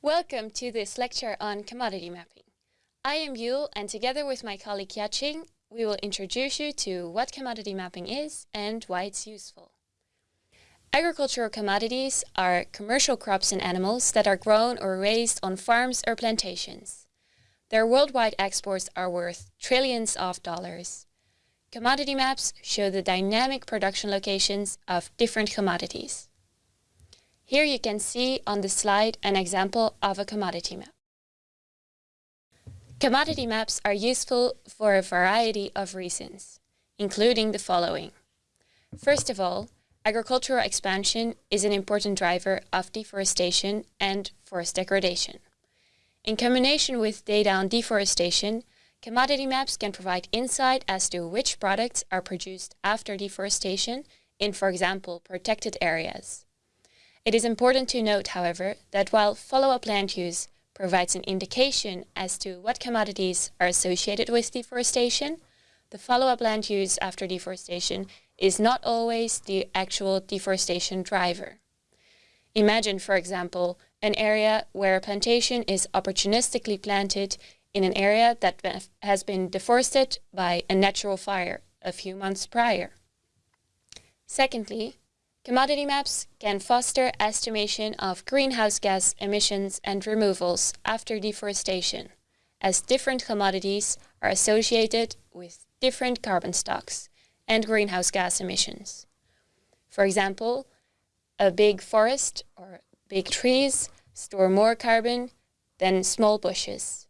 Welcome to this lecture on commodity mapping. I am Yul and together with my colleague Yaching, we will introduce you to what commodity mapping is and why it's useful. Agricultural commodities are commercial crops and animals that are grown or raised on farms or plantations. Their worldwide exports are worth trillions of dollars. Commodity maps show the dynamic production locations of different commodities. Here you can see on the slide an example of a commodity map. Commodity maps are useful for a variety of reasons, including the following. First of all, agricultural expansion is an important driver of deforestation and forest degradation. In combination with data on deforestation, commodity maps can provide insight as to which products are produced after deforestation in, for example, protected areas. It is important to note, however, that while follow-up land use provides an indication as to what commodities are associated with deforestation, the follow-up land use after deforestation is not always the actual deforestation driver. Imagine, for example, an area where a plantation is opportunistically planted in an area that has been deforested by a natural fire a few months prior. Secondly, Commodity maps can foster estimation of greenhouse gas emissions and removals after deforestation, as different commodities are associated with different carbon stocks and greenhouse gas emissions. For example, a big forest or big trees store more carbon than small bushes.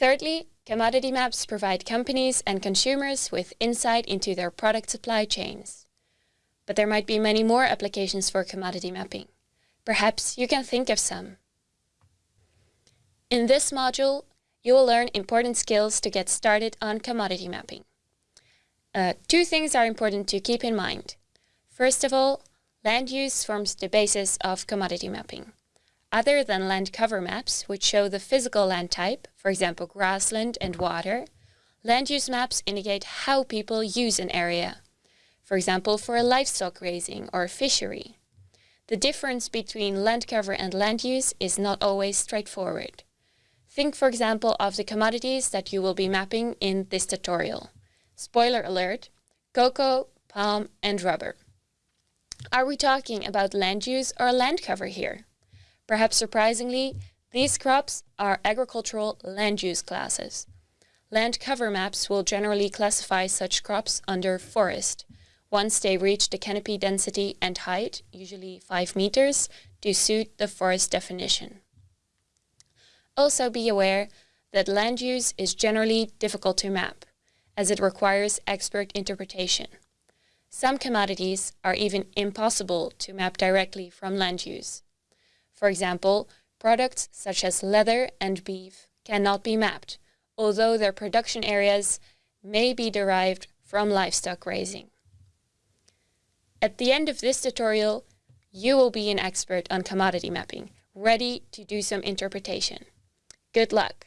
Thirdly, commodity maps provide companies and consumers with insight into their product supply chains but there might be many more applications for commodity mapping. Perhaps you can think of some. In this module, you will learn important skills to get started on commodity mapping. Uh, two things are important to keep in mind. First of all, land use forms the basis of commodity mapping. Other than land cover maps, which show the physical land type, for example grassland and water, land use maps indicate how people use an area, for example, for a livestock raising or fishery. The difference between land cover and land use is not always straightforward. Think, for example, of the commodities that you will be mapping in this tutorial. Spoiler alert, cocoa, palm, and rubber. Are we talking about land use or land cover here? Perhaps surprisingly, these crops are agricultural land use classes. Land cover maps will generally classify such crops under forest, once they reach the canopy density and height, usually 5 meters, to suit the forest definition. Also be aware that land use is generally difficult to map, as it requires expert interpretation. Some commodities are even impossible to map directly from land use. For example, products such as leather and beef cannot be mapped, although their production areas may be derived from livestock raising. At the end of this tutorial, you will be an expert on commodity mapping, ready to do some interpretation. Good luck!